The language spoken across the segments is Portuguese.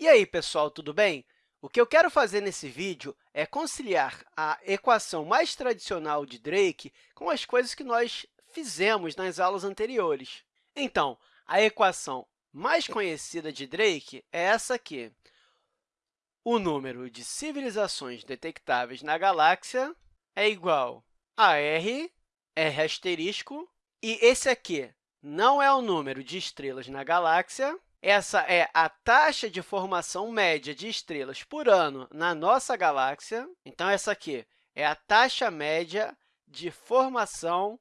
E aí, pessoal, tudo bem? O que eu quero fazer nesse vídeo é conciliar a equação mais tradicional de Drake com as coisas que nós fizemos nas aulas anteriores. Então, a equação mais conhecida de Drake é essa aqui. O número de civilizações detectáveis na galáxia é igual a r, r asterisco, e esse aqui não é o número de estrelas na galáxia, essa é a taxa de formação média de estrelas por ano na nossa galáxia. Então, essa aqui é a taxa média de formação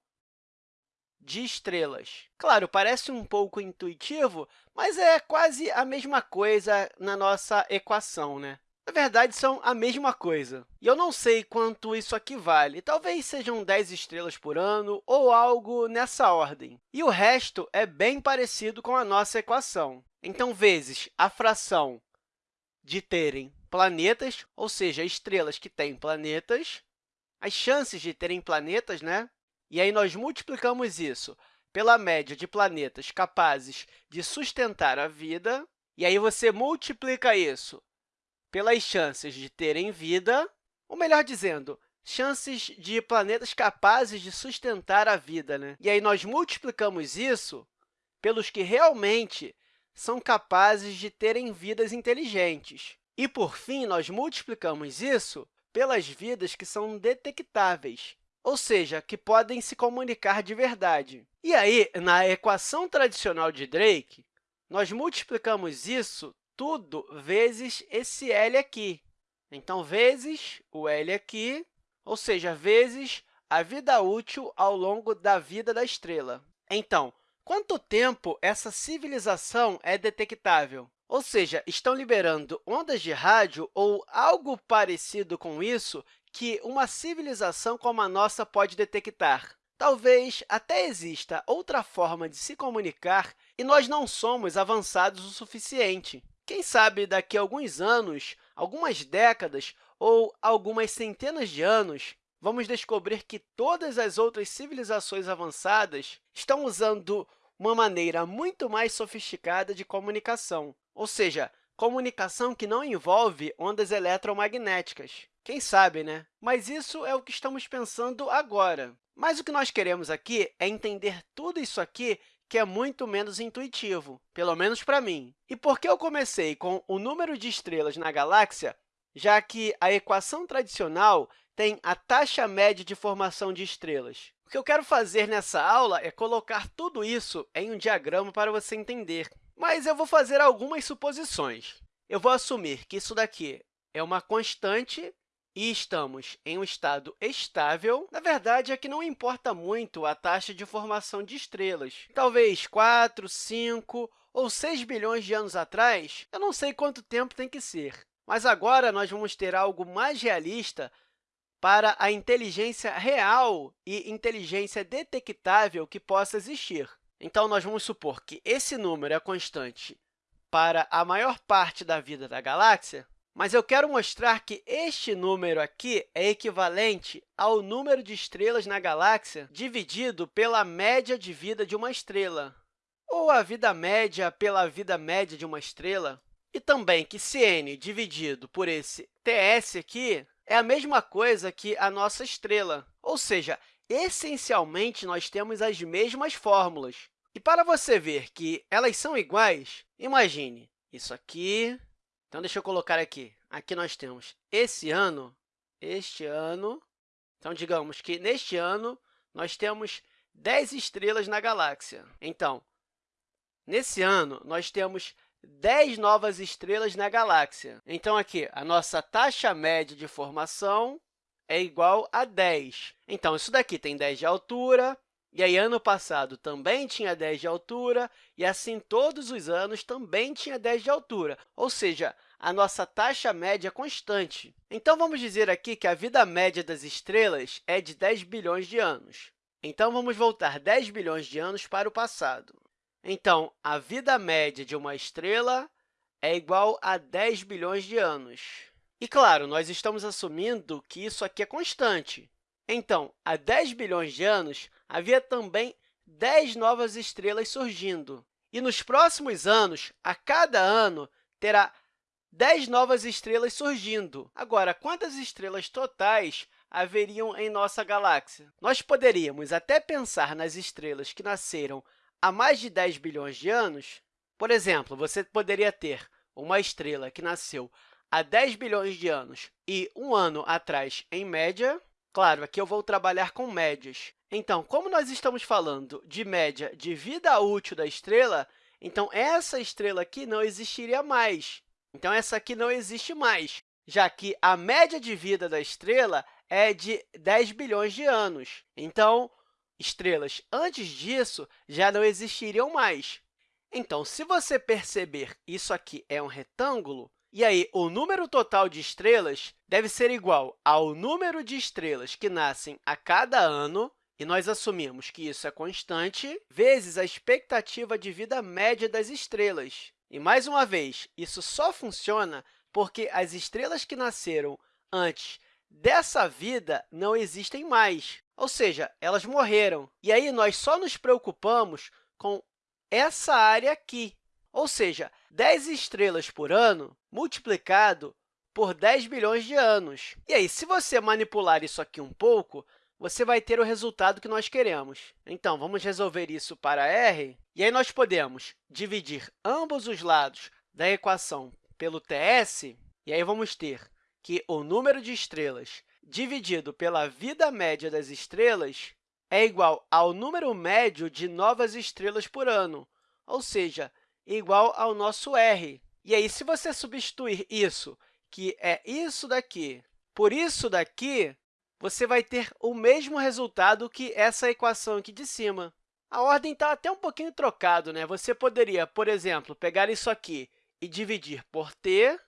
de estrelas. Claro, parece um pouco intuitivo, mas é quase a mesma coisa na nossa equação, né? Na verdade, são a mesma coisa. E eu não sei quanto isso aqui vale. Talvez sejam 10 estrelas por ano ou algo nessa ordem. E o resto é bem parecido com a nossa equação. Então, vezes a fração de terem planetas, ou seja, estrelas que têm planetas, as chances de terem planetas, né? E aí, nós multiplicamos isso pela média de planetas capazes de sustentar a vida, e aí você multiplica isso pelas chances de terem vida, ou melhor dizendo, chances de planetas capazes de sustentar a vida. Né? E aí, nós multiplicamos isso pelos que realmente são capazes de terem vidas inteligentes. E, por fim, nós multiplicamos isso pelas vidas que são detectáveis, ou seja, que podem se comunicar de verdade. E aí, na equação tradicional de Drake, nós multiplicamos isso tudo vezes esse L aqui. Então, vezes o L aqui, ou seja, vezes a vida útil ao longo da vida da estrela. Então, quanto tempo essa civilização é detectável? Ou seja, estão liberando ondas de rádio ou algo parecido com isso que uma civilização como a nossa pode detectar. Talvez até exista outra forma de se comunicar e nós não somos avançados o suficiente. Quem sabe, daqui a alguns anos, algumas décadas ou algumas centenas de anos, vamos descobrir que todas as outras civilizações avançadas estão usando uma maneira muito mais sofisticada de comunicação, ou seja, comunicação que não envolve ondas eletromagnéticas. Quem sabe, né? Mas isso é o que estamos pensando agora. Mas o que nós queremos aqui é entender tudo isso aqui que é muito menos intuitivo, pelo menos para mim. E por que eu comecei com o número de estrelas na galáxia, já que a equação tradicional tem a taxa média de formação de estrelas? O que eu quero fazer nessa aula é colocar tudo isso em um diagrama para você entender. Mas eu vou fazer algumas suposições. Eu vou assumir que isso daqui é uma constante e estamos em um estado estável, na verdade, é que não importa muito a taxa de formação de estrelas. Talvez 4, 5 ou 6 bilhões de anos atrás, eu não sei quanto tempo tem que ser. Mas agora nós vamos ter algo mais realista para a inteligência real e inteligência detectável que possa existir. Então, nós vamos supor que esse número é constante para a maior parte da vida da galáxia, mas eu quero mostrar que este número aqui é equivalente ao número de estrelas na galáxia dividido pela média de vida de uma estrela, ou a vida média pela vida média de uma estrela, e também que Cn dividido por esse TS aqui é a mesma coisa que a nossa estrela, ou seja, essencialmente, nós temos as mesmas fórmulas. E para você ver que elas são iguais, imagine isso aqui então, deixa eu colocar aqui. Aqui nós temos esse ano, este ano. Então, digamos que neste ano nós temos 10 estrelas na galáxia. Então, nesse ano, nós temos 10 novas estrelas na galáxia. Então, aqui, a nossa taxa média de formação é igual a 10. Então, isso daqui tem 10 de altura, e aí, ano passado também tinha 10 de altura, e assim todos os anos também tinha 10 de altura, ou seja, a nossa taxa média é constante. Então, vamos dizer aqui que a vida média das estrelas é de 10 bilhões de anos. Então, vamos voltar 10 bilhões de anos para o passado. Então, a vida média de uma estrela é igual a 10 bilhões de anos. E, claro, nós estamos assumindo que isso aqui é constante. Então, há 10 bilhões de anos, havia também 10 novas estrelas surgindo. E nos próximos anos, a cada ano, terá 10 novas estrelas surgindo. Agora, quantas estrelas totais haveriam em nossa galáxia? Nós poderíamos até pensar nas estrelas que nasceram há mais de 10 bilhões de anos. Por exemplo, você poderia ter uma estrela que nasceu há 10 bilhões de anos e um ano atrás, em média. Claro, aqui eu vou trabalhar com médias. Então, como nós estamos falando de média de vida útil da estrela, então essa estrela aqui não existiria mais. Então, essa aqui não existe mais, já que a média de vida da estrela é de 10 bilhões de anos. Então, estrelas antes disso já não existiriam mais. Então, se você perceber isso aqui é um retângulo, e aí o número total de estrelas deve ser igual ao número de estrelas que nascem a cada ano, e nós assumimos que isso é constante, vezes a expectativa de vida média das estrelas. E, mais uma vez, isso só funciona porque as estrelas que nasceram antes dessa vida não existem mais, ou seja, elas morreram. E aí, nós só nos preocupamos com essa área aqui, ou seja, 10 estrelas por ano multiplicado por 10 bilhões de anos. E aí, se você manipular isso aqui um pouco, você vai ter o resultado que nós queremos. Então, vamos resolver isso para r, e aí nós podemos dividir ambos os lados da equação pelo TS, e aí vamos ter que o número de estrelas dividido pela vida média das estrelas é igual ao número médio de novas estrelas por ano, ou seja, igual ao nosso r. E aí, se você substituir isso, que é isso daqui, por isso daqui, você vai ter o mesmo resultado que essa equação aqui de cima. A ordem está até um pouquinho trocado, né? Você poderia, por exemplo, pegar isso aqui e dividir por t,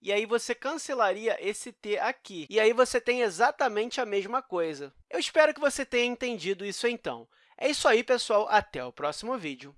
e aí você cancelaria esse t aqui. E aí você tem exatamente a mesma coisa. Eu espero que você tenha entendido isso, então. É isso aí, pessoal. Até o próximo vídeo.